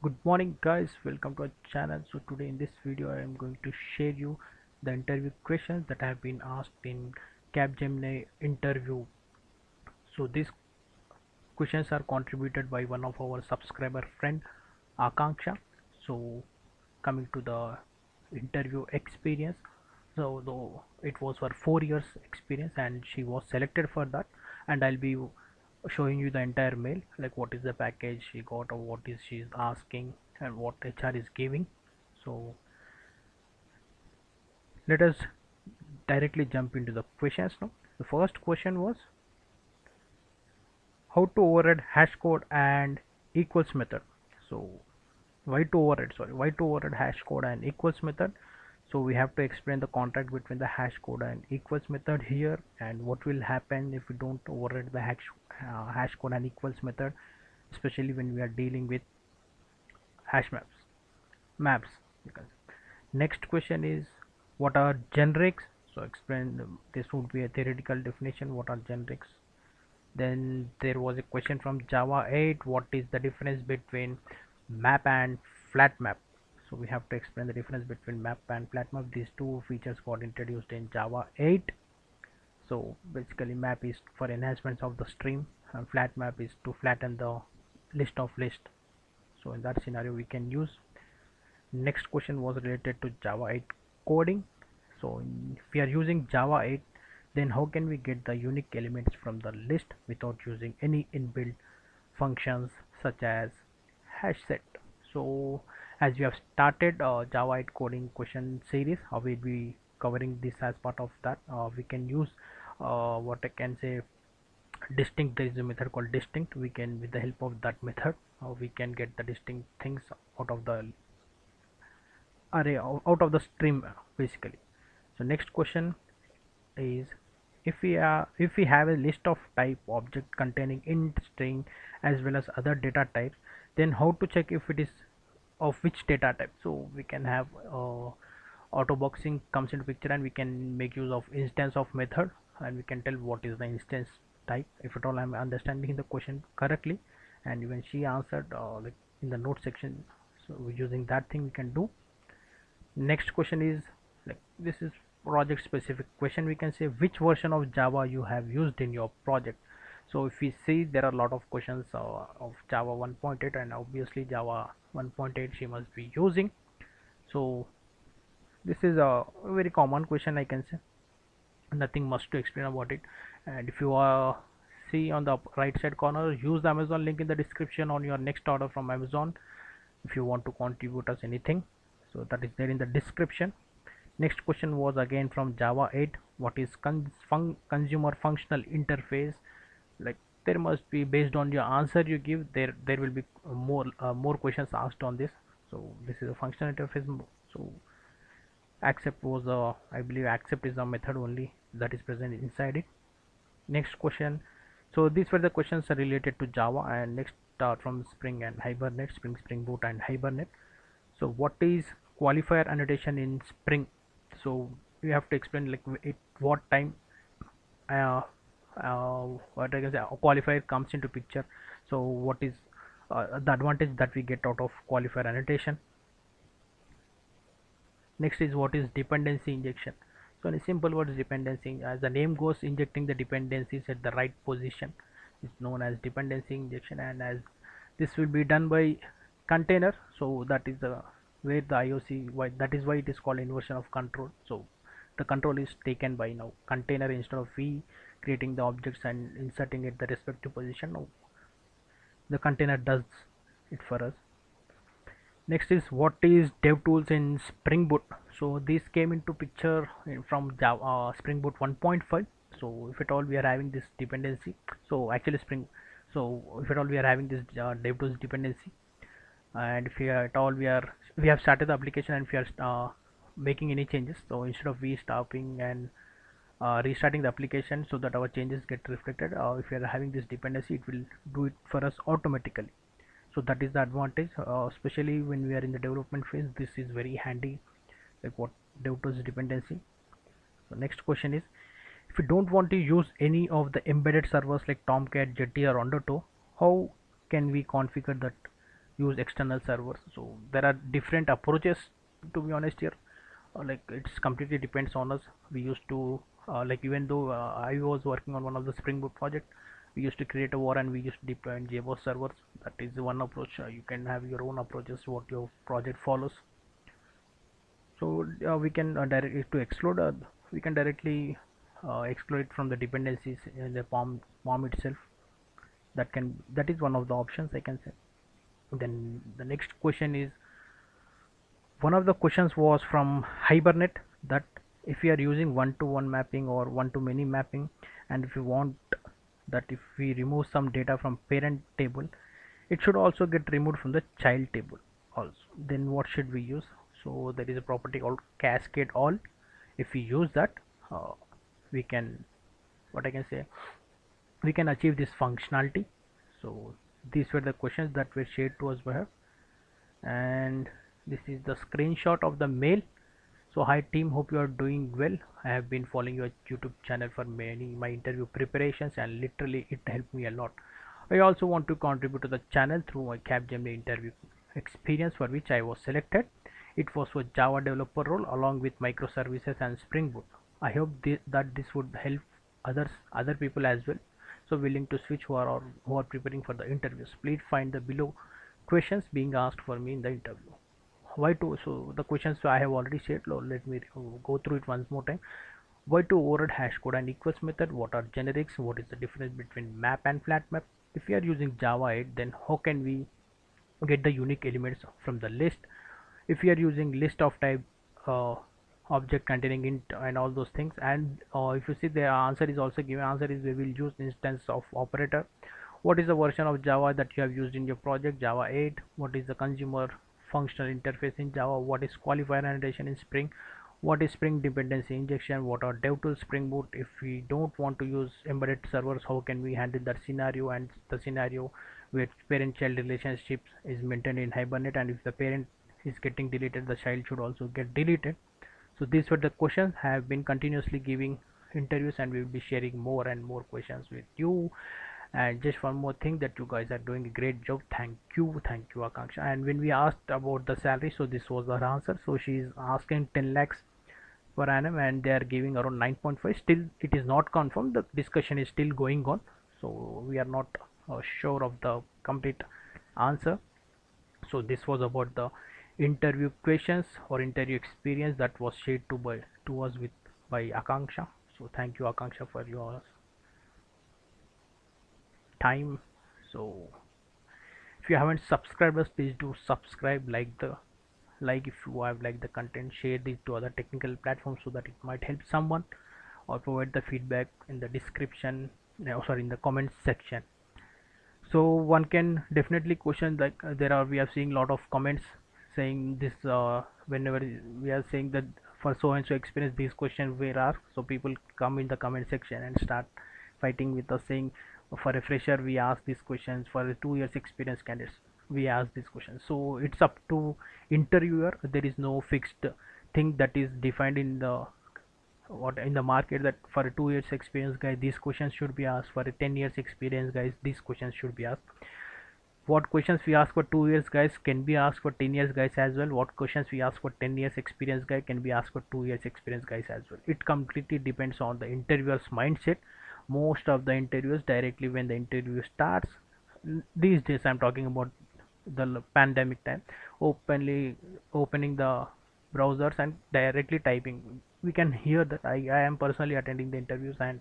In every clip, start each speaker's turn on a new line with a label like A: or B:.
A: good morning guys. Welcome to our channel. So today in this video i am going to share you the interview questions that have been asked in capgemini interview. So these questions are contributed by one of our subscriber friend akanksha. So coming to the interview experience. So though it was for four years experience and she was selected for that. And i'll be showing you the entire mail like what is the package she got or what is she's asking and what HR is giving. So let us directly jump into the questions now. The first question was how to override hash code and equals method? So why to override? Sorry why to override hash code and equals method so we have to explain the contract between the hash code and equals method here and what will happen if we don't override the hash, uh, hash code and equals method especially when we are dealing with hash maps maps. Next question is what are generics? So explain this would be a theoretical definition what are generics? Then there was a question from java 8 what is the difference between map and flat map so we have to explain the difference between map and flat map these two features got introduced in java 8 so basically map is for enhancements of the stream and flat map is to flatten the list of list. So in that scenario we can use. Next question was related to java 8 coding. So if we are using java 8 then how can we get the unique elements from the list without using any inbuilt functions such as hash set? So as we have started uh, java 8 coding question series how we'll be covering this as part of that uh, we can use uh, what I can say distinct there is a method called distinct. We can with the help of that method uh, we can get the distinct things out of the array out of the stream basically. So next question is if we are if we have a list of type object containing int string as well as other data types then how to check if it is of which data type. So we can have uh, auto boxing comes into picture and we can make use of instance of method and we can tell what is the instance type. If at all i'm understanding the question correctly and even she answered uh, like in the note section so using that thing we can do. Next question is like this is project specific question we can say which version of java you have used in your project so if we see there are a lot of questions uh, of java 1.8 and obviously java 1.8 she must be using. So this is a very common question i can say. Nothing much to explain about it. And if you uh, see on the right side corner use the amazon link in the description on your next order from amazon if you want to contribute us anything. So that is there in the description. Next question was again from java 8 what is fun consumer functional interface like there must be based on your answer you give there there will be more uh, more questions asked on this. So this is a functional interface so accept was a i believe accept is a method only that is present inside it. Next question. So these were the questions related to java and next start from spring and hibernate spring spring boot and hibernate. So what is qualifier annotation in spring? So you have to explain like it what time uh, uh, what I can say qualifier comes into picture. So what is uh, the advantage that we get out of qualifier annotation? Next is what is dependency injection. So in simple word dependency as the name goes injecting the dependencies at the right position. Is known as dependency injection and as this will be done by container so that is the where the IOC why that is why it is called inversion of control. So the control is taken by now container instead of we creating the objects and inserting it the respective position. The container does it for us. Next is what is devtools in spring boot? So this came into picture from java uh, spring boot 1.5 so if at all we are having this dependency so actually spring so if at all we are having this uh, devtools dependency and if we are at all we are we have started the application and we are uh, making any changes. So instead of we stopping and uh, restarting the application so that our changes get reflected. Uh, if we are having this dependency it will do it for us automatically. So that is the advantage. Uh, especially when we are in the development phase this is very handy like what devtools dependency. So next question is if you don't want to use any of the embedded servers like tomcat jetty or undertow how can we configure that use external servers? So there are different approaches to be honest here. Uh, like it's completely depends on us. We used to uh, like even though uh, I was working on one of the Spring Boot project we used to create a war and we used to deploy in JBoss servers. That is one approach uh, you can have your own approaches what your project follows. So uh, we can uh, directly to exclude uh, we can directly uh, exclude it from the dependencies in the POM POM itself. That can that is one of the options I can say. Then the next question is one of the questions was from Hibernate that if we are using one-to-one -one mapping or one-to-many mapping and if we want that if we remove some data from parent table it should also get removed from the child table also. Then what should we use? So there is a property called cascade all. If we use that uh, we can what I can say we can achieve this functionality. So these were the questions that were shared to us by her. And this is the screenshot of the mail so hi team hope you are doing well. I have been following your youtube channel for many my interview preparations and literally it helped me a lot. I also want to contribute to the channel through my capgemini interview experience for which i was selected. It was for java developer role along with microservices and spring boot. I hope th that this would help others other people as well. So willing to switch who are or who are preparing for the interviews. Please find the below questions being asked for me in the interview why to so the questions i have already said let me go through it once more time. Why to override hash code and equals method? What are generics? What is the difference between map and flat map? If we are using java 8 then how can we get the unique elements from the list? If we are using list of type uh, object containing int and all those things and uh, if you see the answer is also given answer is we will use instance of operator. What is the version of java that you have used in your project? Java 8 what is the consumer functional interface in java what is qualifier annotation in spring what is spring dependency injection what are devtools spring boot if we don't want to use embedded servers how can we handle that scenario and the scenario where parent child relationship is maintained in hibernate and if the parent is getting deleted the child should also get deleted. So these were the questions. I have been continuously giving interviews and we will be sharing more and more questions with you and just one more thing that you guys are doing a great job. Thank you thank you Akanksha and when we asked about the salary so this was her answer. So she is asking 10 lakhs per annum and they are giving around 9.5 still it is not confirmed. The discussion is still going on. So we are not uh, sure of the complete answer. So this was about the interview questions or interview experience that was shared to by to us with by Akanksha. So thank you Akanksha for your time. So if you haven't subscribed us, please do subscribe, like the like if you have liked the content, share this to other technical platforms so that it might help someone or provide the feedback in the description no, sorry in the comments section so one can definitely question like uh, there are we are seeing a lot of comments saying this uh, whenever we are saying that for so and so experience these questions were asked so people come in the comment section and start fighting with us saying for a fresher we ask these questions. For a two years experience candidates we ask these questions. So it's up to interviewer. There is no fixed thing that is defined in the what in the market that for a two years experience guy these questions should be asked. For a 10 years experience guys these questions should be asked. What questions we ask for 2 years guys can be asked for 10 years guys as well. What questions we ask for 10 years experience guy can be asked for 2 years experience guys as well. It completely depends on the interviewer's mindset most of the interviews directly when the interview starts. These days i'm talking about the pandemic time. Openly opening the browsers and directly typing. We can hear that. I, I am personally attending the interviews and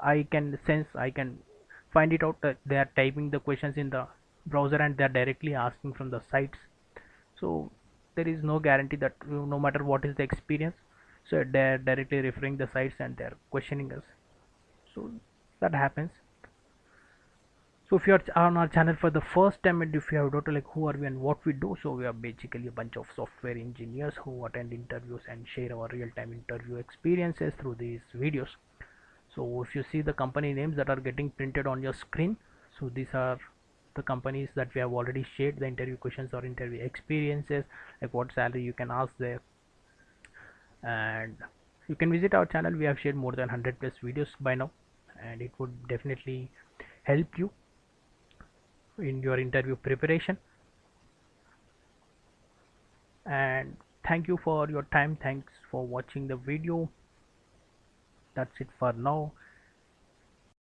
A: i can sense i can find it out that they are typing the questions in the browser and they're directly asking from the sites. So there is no guarantee that no matter what is the experience so they're directly referring the sites and they're questioning us so that happens. So if you are on our channel for the first time and if you have doubt like who are we and what we do so we are basically a bunch of software engineers who attend interviews and share our real-time interview experiences through these videos. So if you see the company names that are getting printed on your screen so these are the companies that we have already shared the interview questions or interview experiences like what salary you can ask there. And you can visit our channel. We have shared more than 100 plus videos by now and it would definitely help you in your interview preparation. And thank you for your time. Thanks for watching the video. That's it for now.